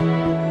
Música